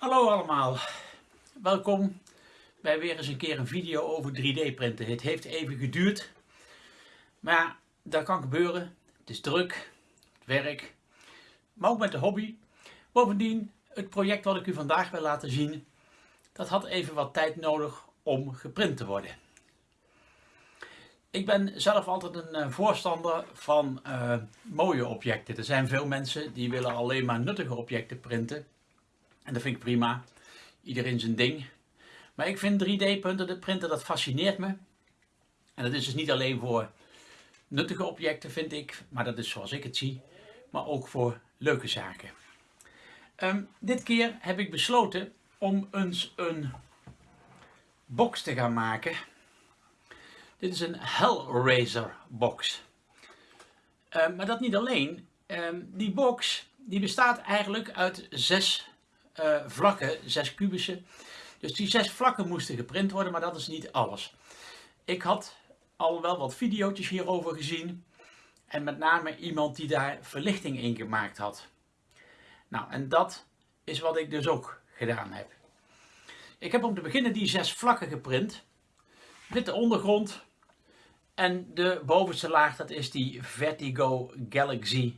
Hallo allemaal, welkom bij weer eens een keer een video over 3D printen. Het heeft even geduurd, maar dat kan gebeuren. Het is druk, het werk, maar ook met de hobby. Bovendien, het project wat ik u vandaag wil laten zien, dat had even wat tijd nodig om geprint te worden. Ik ben zelf altijd een eh, voorstander van uh, mooie objecten. Er zijn veel mensen die willen alleen maar nuttige objecten printen. En dat vind ik prima. Iedereen zijn ding. Maar ik vind 3D-printen, printen, dat fascineert me. En dat is dus niet alleen voor nuttige objecten, vind ik. Maar dat is zoals ik het zie. Maar ook voor leuke zaken. Um, dit keer heb ik besloten om eens een box te gaan maken. Dit is een Hellraiser box. Um, maar dat niet alleen. Um, die box die bestaat eigenlijk uit zes uh, vlakken, zes kubussen. Dus die zes vlakken moesten geprint worden, maar dat is niet alles. Ik had al wel wat video's hierover gezien. En met name iemand die daar verlichting in gemaakt had. Nou, en dat is wat ik dus ook gedaan heb. Ik heb om te beginnen die zes vlakken geprint. Witte ondergrond. En de bovenste laag, dat is die Vertigo Galaxy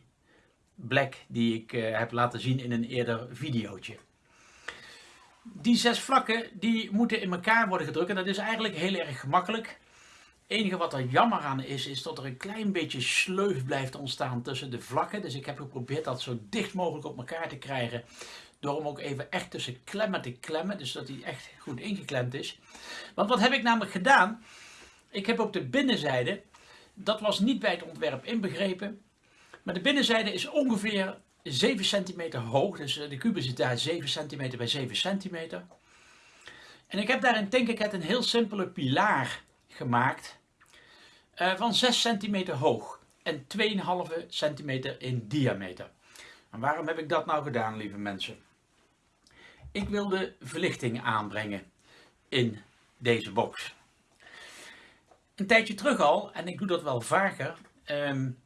Black die ik uh, heb laten zien in een eerder videootje. Die zes vlakken die moeten in elkaar worden gedrukt en dat is eigenlijk heel erg gemakkelijk. Het enige wat er jammer aan is, is dat er een klein beetje sleuf blijft ontstaan tussen de vlakken. Dus ik heb geprobeerd dat zo dicht mogelijk op elkaar te krijgen. Door hem ook even echt tussen klemmen te klemmen. Dus dat hij echt goed ingeklemd is. Want wat heb ik namelijk gedaan? Ik heb op de binnenzijde, dat was niet bij het ontwerp inbegrepen. Maar de binnenzijde is ongeveer 7 centimeter hoog. Dus eh, de kubus zit daar 7 centimeter bij 7 centimeter. En ik heb daar in Tinkercad een heel simpele pilaar gemaakt. Uh, van 6 centimeter hoog. En 2,5 centimeter in diameter. En waarom heb ik dat nou gedaan, lieve mensen? Ik wilde verlichting aanbrengen in deze box. Een tijdje terug al, en ik doe dat wel vaker, um,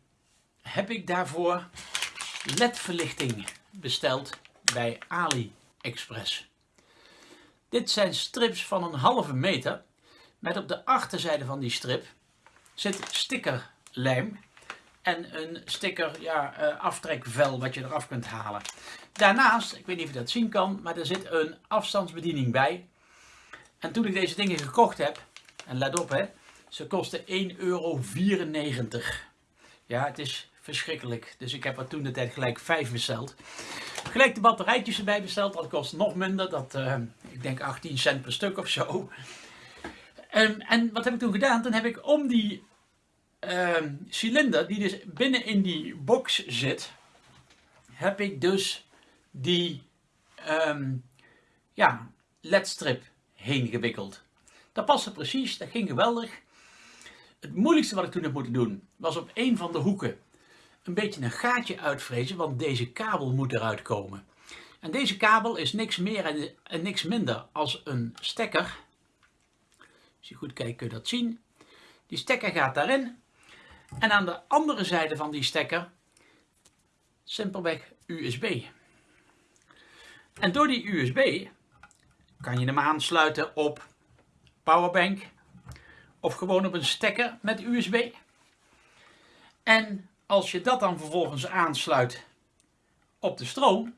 heb ik daarvoor LED-verlichting besteld bij AliExpress. Dit zijn strips van een halve meter met op de achterzijde van die strip zit stickerlijm en een sticker ja, uh, aftrekvel wat je eraf kunt halen. Daarnaast, ik weet niet of je dat zien kan, maar er zit een afstandsbediening bij. En toen ik deze dingen gekocht heb, en let op hè, ze kosten 1,94 euro. Ja, het is verschrikkelijk. Dus ik heb er toen de tijd gelijk 5 besteld. Gelijk de batterijtjes erbij besteld, dat kost nog minder. Dat, uh, ik denk 18 cent per stuk of zo. Um, en wat heb ik toen gedaan? Toen heb ik om die uh, cilinder, die dus binnen in die box zit, heb ik dus die um, ja, ledstrip heen gewikkeld. Dat paste precies, dat ging geweldig. Het moeilijkste wat ik toen heb moeten doen, was op een van de hoeken een beetje een gaatje uitvrezen, want deze kabel moet eruit komen. En deze kabel is niks meer en, niks minder als een stekker. Als je goed kijkt kun je dat zien. Die stekker gaat daarin. En aan de andere zijde van die stekker simpelweg USB. En door die USB kan je hem aansluiten op powerbank of gewoon op een stekker met USB. En als je dat dan vervolgens aansluit op de stroom,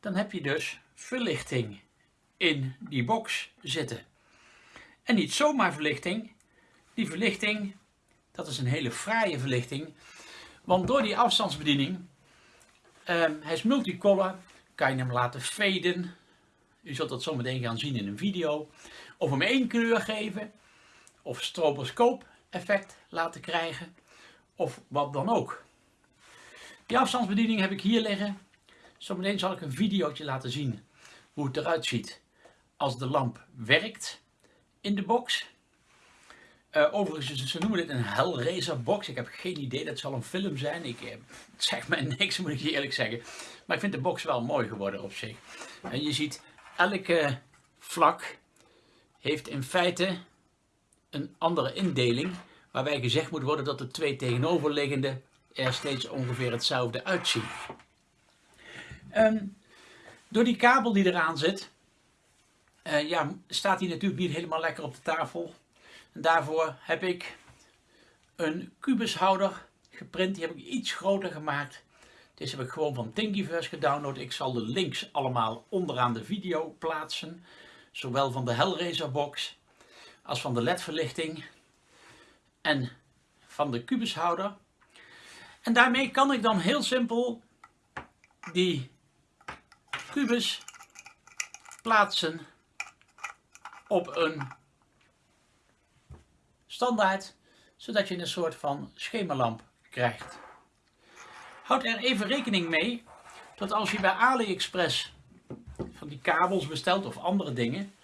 dan heb je dus verlichting in die box zitten. En niet zomaar verlichting, die verlichting, dat is een hele fraaie verlichting, want door die afstandsbediening, um, hij is multicolor, kan je hem laten faden. U zult dat zo meteen gaan zien in een video. Of hem één kleur geven, of stroboscoop effect laten krijgen of wat dan ook. Die afstandsbediening heb ik hier liggen. Zometeen zal ik een videootje laten zien hoe het eruit ziet als de lamp werkt in de box. Uh, overigens, ze noemen dit een Hellraiser box. Ik heb geen idee, dat zal een film zijn. Ik uh, zeg mij niks, moet ik je eerlijk zeggen. Maar ik vind de box wel mooi geworden op zich. En je ziet, elke vlak heeft in feite een andere indeling waarbij gezegd moet worden dat de twee tegenoverliggende er steeds ongeveer hetzelfde uitzien. Um, Door die kabel die eraan zit, uh, ja, staat hij natuurlijk niet helemaal lekker op de tafel. En daarvoor heb ik een kubushouder geprint. Die heb ik iets groter gemaakt. Deze heb ik gewoon van Thingiverse gedownload. Ik zal de links allemaal onderaan de video plaatsen. Zowel van de Hellraiser box als van de LED verlichting. En van de kubushouder. En daarmee kan ik dan heel simpel die kubus plaatsen op een standaard, zodat je een soort van schemerlamp krijgt. Houd er even rekening mee dat als je bij AliExpress van die kabels bestelt of andere dingen,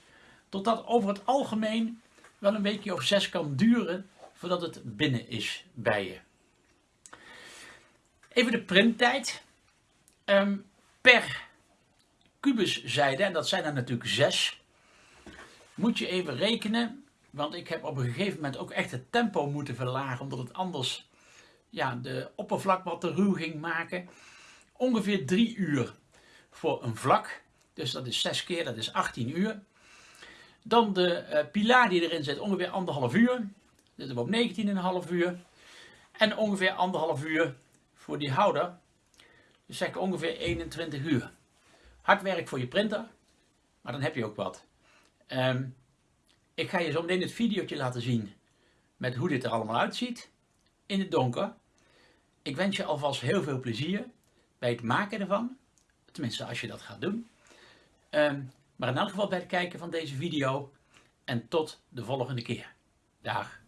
tot dat over het algemeen wel een weekje of zes kan duren voordat het binnen is bij je. Even de printtijd. Um, per kubuszijde, en dat zijn er natuurlijk zes, moet je even rekenen. Want ik heb op een gegeven moment ook echt het tempo moeten verlagen, omdat het anders ja, de oppervlak wat te ruw ging maken. Ongeveer drie uur voor een vlak. Dus dat is 6 keer, dat is 18 uur. Dan de uh, pilaar die erin zit, ongeveer anderhalf uur. Zitten we op 19,5 uur. En ongeveer anderhalf uur voor die houder. Dus zeg ongeveer 21 uur. Hard werk voor je printer, maar dan heb je ook wat. Um, ik ga je zo meteen het videootje laten zien met hoe dit er allemaal uitziet in het donker. Ik wens je alvast heel veel plezier bij het maken ervan. Tenminste, als je dat gaat doen. Um, maar in elk geval bij het kijken van deze video. En tot de volgende keer. Dag.